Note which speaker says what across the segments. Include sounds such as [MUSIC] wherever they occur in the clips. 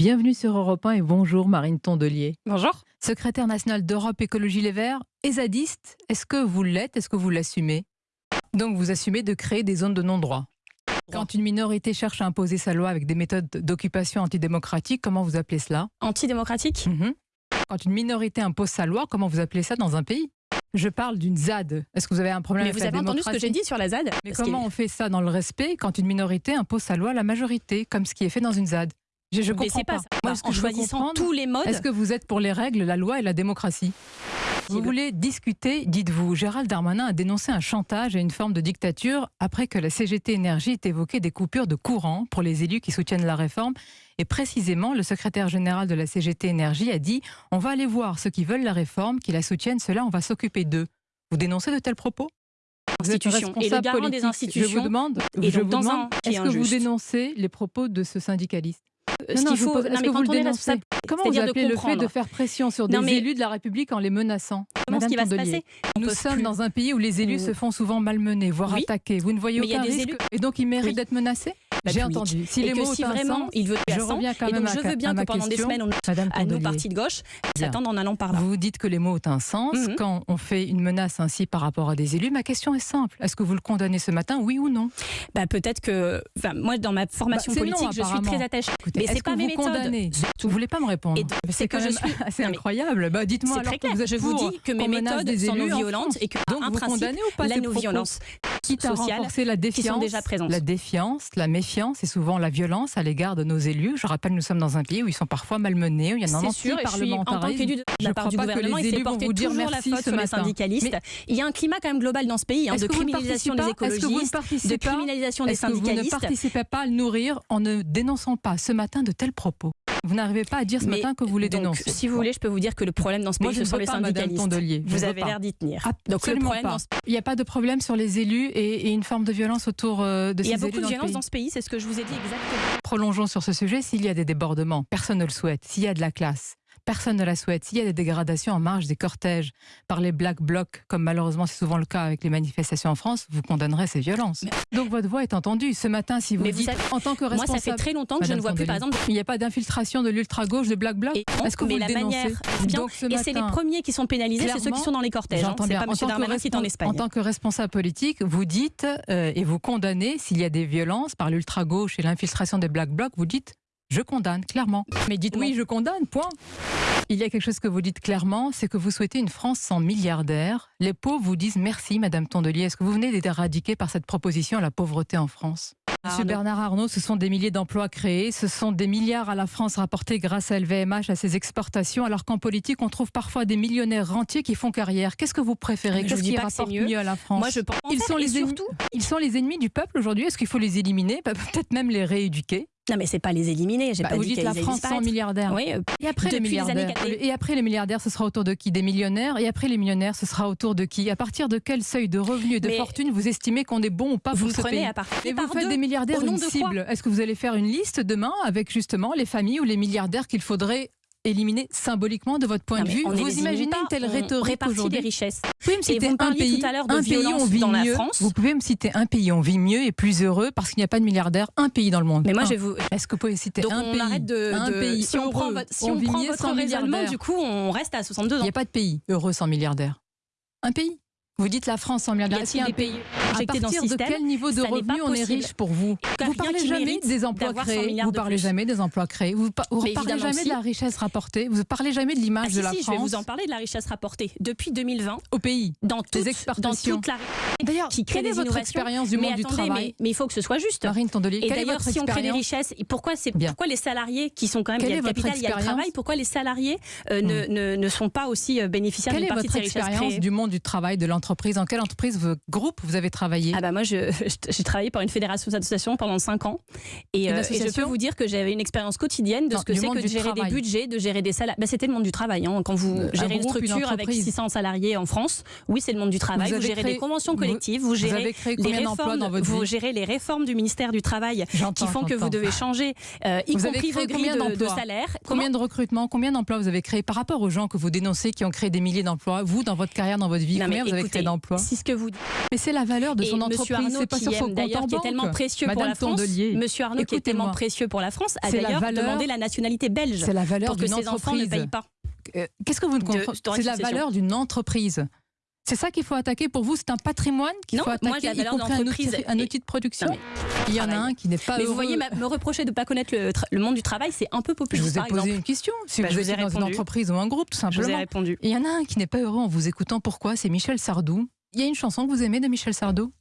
Speaker 1: Bienvenue sur Europe 1 et bonjour Marine Tondelier.
Speaker 2: Bonjour.
Speaker 1: Secrétaire nationale d'Europe Écologie Les Verts et zadiste, est-ce que vous l'êtes Est-ce que vous l'assumez? Donc vous assumez de créer des zones de non-droit. Quand une minorité cherche à imposer sa loi avec des méthodes d'occupation antidémocratiques, comment vous appelez cela?
Speaker 2: Antidémocratique?
Speaker 1: Mhm. Quand une minorité impose sa loi, comment vous appelez ça dans un pays? Je parle d'une ZAD. Est-ce que vous avez un problème
Speaker 2: Mais
Speaker 1: avec
Speaker 2: vous
Speaker 1: la
Speaker 2: avez entendu ce que j'ai dit sur la ZAD?
Speaker 1: Mais
Speaker 2: Parce
Speaker 1: comment on fait ça dans le respect quand une minorité impose sa loi à la majorité, comme ce qui est fait dans une ZAD? Je, je comprends
Speaker 2: pas,
Speaker 1: pas. Moi, que
Speaker 2: en choisissant tous les modes.
Speaker 1: Est-ce que vous êtes pour les règles, la loi et la démocratie? Vous
Speaker 2: le-
Speaker 1: voulez discuter, dites-vous. Gérald Darmanin a dénoncé un chantage et une forme de dictature après que la CGT Énergie ait évoqué des coupures de courant pour les élus qui soutiennent la réforme. Et précisément, le secrétaire général de la CGT Énergie a dit On va aller voir ceux qui veulent la réforme, qui la soutiennent, ceux-là, on va s'occuper d'eux. Vous dénoncez de tels propos? Vous êtes.
Speaker 2: Et le des
Speaker 1: politique. Je vous demande,
Speaker 2: Et
Speaker 1: je vous demande est-ce que vous dénoncez les propos de ce syndicaliste? Non,
Speaker 2: ce
Speaker 1: non,
Speaker 2: qu'il faut.
Speaker 1: pose-
Speaker 2: Non,
Speaker 1: est-ce
Speaker 2: mais quand on est responsable,
Speaker 1: Comment vous
Speaker 2: c'est-à-dire de
Speaker 1: appelez le fait
Speaker 2: comprendre.
Speaker 1: de faire pression sur des
Speaker 2: mais-
Speaker 1: élus de la République en les menaçant
Speaker 2: Comment ce qui va se passer On
Speaker 1: Nous sommes
Speaker 2: plus-
Speaker 1: dans un pays où les élus se font souvent malmener, voire
Speaker 2: Oui.
Speaker 1: attaquer. Vous ne voyez
Speaker 2: Mais
Speaker 1: aucun risque
Speaker 2: élus-
Speaker 1: et donc ils méritent
Speaker 2: Oui.
Speaker 1: d'être menacés J'ai
Speaker 2: oui.
Speaker 1: entendu. Si
Speaker 2: et
Speaker 1: les
Speaker 2: que
Speaker 1: mots
Speaker 2: si
Speaker 1: ont un
Speaker 2: vraiment
Speaker 1: sens,
Speaker 2: il veut
Speaker 1: je
Speaker 2: à 100,
Speaker 1: reviens quand
Speaker 2: et
Speaker 1: même
Speaker 2: donc
Speaker 1: à
Speaker 2: je veux bien que pendant des semaines on
Speaker 1: Madame
Speaker 2: à nos partis de gauche s'attendent en allant par là.
Speaker 1: Vous dites que les mots ont un sens
Speaker 2: Mhm.
Speaker 1: quand on fait une menace ainsi par rapport à des élus. Ma question est simple. Est-ce que vous le condamnez ce matin, oui ou non?
Speaker 2: Bah, peut-être que enfin, moi dans ma formation
Speaker 1: Bah, c'est non,
Speaker 2: politique je suis très attachée.
Speaker 1: Écoutez,
Speaker 2: Mais c'est pas
Speaker 1: que
Speaker 2: mes
Speaker 1: vous
Speaker 2: méthodes.
Speaker 1: condamnez? Vous voulez pas me répondre
Speaker 2: c'est
Speaker 1: C'est
Speaker 2: que je suis- Non, mais
Speaker 1: incroyable. Bah, dites-moi
Speaker 2: C'est
Speaker 1: alors
Speaker 2: très
Speaker 1: que vous
Speaker 2: Je vous dis que mes méthodes
Speaker 1: des
Speaker 2: sont non
Speaker 1: en
Speaker 2: violentes et que
Speaker 1: Donc vous condamnez ou pas
Speaker 2: la
Speaker 1: ces quitte à
Speaker 2: sociale
Speaker 1: renforcer la
Speaker 2: qui sont
Speaker 1: défiance,
Speaker 2: déjà présentes.
Speaker 1: la défiance, la méfiance et souvent la violence à l'égard de nos élus. Je rappelle, nous sommes dans un pays où ils sont parfois malmenés, où il y a un
Speaker 2: C'est sûr, et je suis en tant
Speaker 1: anti-parlementarisme.
Speaker 2: qu'élu de la part du gouvernement,
Speaker 1: les
Speaker 2: il s'est porté
Speaker 1: vous dire
Speaker 2: toujours la
Speaker 1: merci
Speaker 2: faute
Speaker 1: ce
Speaker 2: sur les syndicalistes.
Speaker 1: Mais
Speaker 2: Il y a un climat quand même global dans ce pays hein,
Speaker 1: Est-ce
Speaker 2: de
Speaker 1: que vous ne
Speaker 2: criminalisation des écologistes, de criminalisation des
Speaker 1: Est-ce que vous ne
Speaker 2: syndicalistes.
Speaker 1: participez pas à le nourrir en ne dénonçant pas ce matin de tels propos? Vous n'arrivez pas à dire ce
Speaker 2: Mais
Speaker 1: matin que vous les
Speaker 2: Donc,
Speaker 1: dénoncez.
Speaker 2: si vous voulez, je peux vous dire que le problème dans ce
Speaker 1: Moi,
Speaker 2: pays,
Speaker 1: je
Speaker 2: ce sont les
Speaker 1: pas, Madame
Speaker 2: syndicalistes. Vous avez l'air d'y tenir. Donc le problème
Speaker 1: pas.
Speaker 2: dans ce
Speaker 1: Il n'y a pas de problème sur les élus et, et une forme de violence autour euh, de
Speaker 2: il
Speaker 1: ces
Speaker 2: y a
Speaker 1: élus
Speaker 2: beaucoup de violence dans ce pays, c'est ce que je vous ai dit exactement.
Speaker 1: Prolongeons sur ce sujet. S'il y a des débordements, personne ne le souhaite. S'il y a de la classe, personne ne la souhaite. S'il y a des dégradations en marge des cortèges par les black blocs, comme malheureusement c'est souvent le cas avec les manifestations en France, vous condamnerez ces violences. Donc votre voix est entendue. Ce matin, si vous
Speaker 2: Mais vous
Speaker 1: dites
Speaker 2: savez,
Speaker 1: en tant que
Speaker 2: Moi,
Speaker 1: responsable,
Speaker 2: ça fait très longtemps que je
Speaker 1: Madame
Speaker 2: ne vois plus, par exemple,
Speaker 1: il n'y a pas d'infiltration de l'ultra-gauche, de black bloc. Est-ce que
Speaker 2: mais
Speaker 1: vous
Speaker 2: la
Speaker 1: le dénoncez
Speaker 2: manière, bien,
Speaker 1: Donc ce
Speaker 2: et c'est les premiers qui sont pénalisés, c'est ceux qui sont dans les cortèges. hein.
Speaker 1: J'entends
Speaker 2: C'est
Speaker 1: bien.
Speaker 2: pas
Speaker 1: En
Speaker 2: M.
Speaker 1: tant, que
Speaker 2: Darmanin qui est en Espagne.
Speaker 1: en tant que responsable politique, vous dites euh, et vous condamnez s'il y a des violences par l'ultra-gauche et l'infiltration des black blocs, vous dites je condamne clairement. Mais dites oui, je condamne, point. Il y a quelque chose que vous dites clairement, c'est que vous souhaitez une France sans milliardaires. Les pauvres vous disent merci, Madame Tondelier. Est-ce que vous venez d'être éradiquée par cette proposition la pauvreté en France? Monsieur. Bernard Arnault, ce sont des milliers d'emplois créés, ce sont des milliards à la France rapportés grâce à LVMH, à ses exportations, alors qu'en politique, on trouve parfois des millionnaires rentiers qui font carrière. Qu'est-ce que vous préférez? Qu'est-ce qui rapporte
Speaker 2: mieux.
Speaker 1: mieux à la France?
Speaker 2: Moi, je pense
Speaker 1: Ils sont les ennemis-
Speaker 2: surtout.
Speaker 1: Ils sont les ennemis du peuple aujourd'hui. Est-ce qu'il faut les éliminer? Pe- Peut-être même les rééduquer
Speaker 2: Non, mais c'est pas les éliminer. J'ai
Speaker 1: Bah,
Speaker 2: pas
Speaker 1: Vous
Speaker 2: dit
Speaker 1: dites la France sans milliardaires.
Speaker 2: Oui, euh,
Speaker 1: Et après les milliardaires Et après les milliardaires, ce sera autour de qui? Des millionnaires? Et après les millionnaires, ce sera autour de qui? À partir de quel seuil de revenus et de
Speaker 2: Mais-
Speaker 1: fortune vous estimez qu'on est bon ou pas
Speaker 2: vous
Speaker 1: pour ce
Speaker 2: prenez
Speaker 1: pays
Speaker 2: à partir
Speaker 1: et vous faites
Speaker 2: deux.
Speaker 1: des milliardaires une
Speaker 2: de
Speaker 1: cible. Est-ce que vous allez faire une liste demain avec justement les familles ou les milliardaires qu'il faudrait éliminer symboliquement de votre point
Speaker 2: Non,
Speaker 1: de vue Vous imaginez une telle rhétorique aujourd'hui
Speaker 2: richesses.
Speaker 1: Vous pouvez me citer
Speaker 2: vous
Speaker 1: un pays,
Speaker 2: tout à l'heure de
Speaker 1: un pays où on vit
Speaker 2: dans la
Speaker 1: mieux.
Speaker 2: France.
Speaker 1: Vous pouvez me citer un pays on vit mieux et plus heureux parce qu'il n'y a pas de milliardaires. Un pays dans le monde.
Speaker 2: Mais moi,
Speaker 1: Un.
Speaker 2: je vous.
Speaker 1: Est-ce que vous pouvez citer
Speaker 2: Donc
Speaker 1: un
Speaker 2: on
Speaker 1: pays
Speaker 2: arrête de.
Speaker 1: un
Speaker 2: de-
Speaker 1: pays
Speaker 2: si on prend votre, si
Speaker 1: on
Speaker 2: prend
Speaker 1: mieux
Speaker 2: votre raisonnement, du coup, on reste à 62
Speaker 1: Il
Speaker 2: ans.
Speaker 1: n'y a pas de pays heureux sans milliardaires. Un pays Vous dites la France sans milliardaires.
Speaker 2: A-t-il
Speaker 1: y un
Speaker 2: pays injectés dans le
Speaker 1: partir de
Speaker 2: système
Speaker 1: quel niveau de revenu on est riche pour vous Vous parlez jamais des emplois
Speaker 2: d'avoir 100
Speaker 1: créés, vous parlez jamais des emplois créés, vous, parlez jamais de la richesse rapportée, vous parlez jamais de
Speaker 2: Ah,
Speaker 1: l'image de la
Speaker 2: si, je vais
Speaker 1: France.
Speaker 2: vous en parler de la richesse rapportée. Depuis 2020,
Speaker 1: au pays.
Speaker 2: dans toute, dans
Speaker 1: exportations. D'ailleurs,
Speaker 2: qui crée des
Speaker 1: votre expérience du monde du travail
Speaker 2: mais, il faut que ce soit juste.
Speaker 1: Marine Tondelier,
Speaker 2: Et
Speaker 1: quelle est
Speaker 2: d'ailleurs,
Speaker 1: votre
Speaker 2: si on crée des
Speaker 1: expérience
Speaker 2: richesses, pourquoi, c'est, pourquoi les salariés qui sont quand même,
Speaker 1: Quelle
Speaker 2: il y a
Speaker 1: est
Speaker 2: le
Speaker 1: votre
Speaker 2: capital, il y a le
Speaker 1: expérience
Speaker 2: travail, pourquoi les salariés euh, ne, ne, ne sont pas aussi euh, bénéficiaires
Speaker 1: Quelle
Speaker 2: d'une
Speaker 1: est
Speaker 2: partie de
Speaker 1: votre
Speaker 2: ces richesses
Speaker 1: expérience du monde du travail, de l'entreprise? Dans quelle entreprise, groupe vous avez travaillé
Speaker 2: Ah bah moi, [LAUGHS] j'ai travaillé pour une fédération d'associations pendant 5 ans. Et,
Speaker 1: Une
Speaker 2: euh, et je peux vous dire que j'avais une expérience quotidienne de
Speaker 1: Non,
Speaker 2: ce que c'est que de gérer
Speaker 1: travail.
Speaker 2: des budgets, de gérer des salaires. Bah, c'était le monde du travail. hein. Quand vous
Speaker 1: Un
Speaker 2: gérez une
Speaker 1: groupe, une
Speaker 2: structure avec
Speaker 1: entreprise.
Speaker 2: 600 salariés en France, oui, c'est le monde du travail.
Speaker 1: Vous
Speaker 2: Vous, gérez
Speaker 1: créé-
Speaker 2: des conventions collectives, vous,
Speaker 1: Vous
Speaker 2: gérez les réformes,
Speaker 1: dans votre
Speaker 2: vous gérez les réformes du ministère du Travail qui font que vous devez changer, euh, y
Speaker 1: Vous
Speaker 2: compris vos grilles de, de salaire.
Speaker 1: Combien de recrutements, combien d'emplois vous avez créé par rapport aux gens que vous dénoncez qui ont créé des milliers d'emplois Vous, dans votre carrière, dans votre vie, combien vous avez créé d'emplois
Speaker 2: Si ce que vous
Speaker 1: Mais c'est la valeur de son entreprise. C'est pas
Speaker 2: qui
Speaker 1: sur son
Speaker 2: aime
Speaker 1: compte en
Speaker 2: est tellement précieux pour la France,
Speaker 1: Tondelier,
Speaker 2: Monsieur Arnaud, qui est tellement précieux pour la France, a d'ailleurs demandé la nationalité belge
Speaker 1: C'est la valeur
Speaker 2: pour que ses enfants ne payent pas.
Speaker 1: Euh, Qu'est-ce que vous ne comprenez C'est la valeur d'une entreprise. C'est ça qu'il faut attaquer pour vous, c'est un patrimoine qu'il faut
Speaker 2: moi,
Speaker 1: attaquer,
Speaker 2: la
Speaker 1: y compris un outil, un outil de production.
Speaker 2: Non,
Speaker 1: Il y en a un qui n'est pas
Speaker 2: Mais
Speaker 1: heureux.
Speaker 2: vous voyez, me reprocher de ne pas connaître le, monde du travail, c'est un peu
Speaker 1: Je
Speaker 2: populiste,
Speaker 1: vous ai posé
Speaker 2: exemple.
Speaker 1: une question. Si
Speaker 2: Bah,
Speaker 1: vous
Speaker 2: je vous ai
Speaker 1: étiez dans une entreprise ou un groupe, tout
Speaker 2: Je vous ai
Speaker 1: simplement.
Speaker 2: répondu.
Speaker 1: Il y en a un qui n'est pas heureux en vous écoutant. Pourquoi? C'est Michel Sardou. Il y a une chanson que vous aimez de Michel Sardou?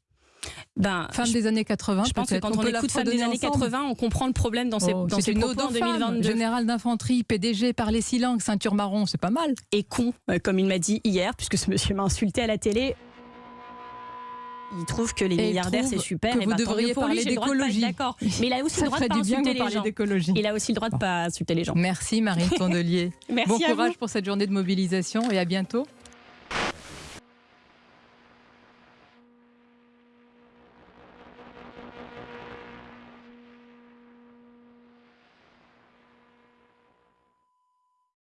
Speaker 2: Ben, je,
Speaker 1: des années 80,
Speaker 2: je pense que quand on, écoute Femme des années
Speaker 1: ensemble.
Speaker 2: 80, on comprend le problème dans ses,
Speaker 1: Oh,
Speaker 2: dans
Speaker 1: une
Speaker 2: propos en
Speaker 1: aux femmes.
Speaker 2: 2022.
Speaker 1: Général d'infanterie, PDG, par les six langues, ceinture marron, c'est pas mal.
Speaker 2: Et con, euh, comme il m'a dit hier, puisque ce monsieur m'a insulté à la télé. Il trouve que les
Speaker 1: Et
Speaker 2: milliardaires c'est super.
Speaker 1: que
Speaker 2: et
Speaker 1: vous
Speaker 2: bah, tant
Speaker 1: devriez parler
Speaker 2: de
Speaker 1: d'écologie.
Speaker 2: D'accord. [LAUGHS] Mais il a aussi
Speaker 1: Ça
Speaker 2: le droit de pas insulter
Speaker 1: vous
Speaker 2: les
Speaker 1: parliez
Speaker 2: gens.
Speaker 1: d'écologie.
Speaker 2: Il a aussi le droit de
Speaker 1: Bon.
Speaker 2: pas insulter les gens.
Speaker 1: Merci Marine Tondelier. [LAUGHS]
Speaker 2: Merci
Speaker 1: bon
Speaker 2: vous.
Speaker 1: courage pour cette journée de mobilisation et à bientôt.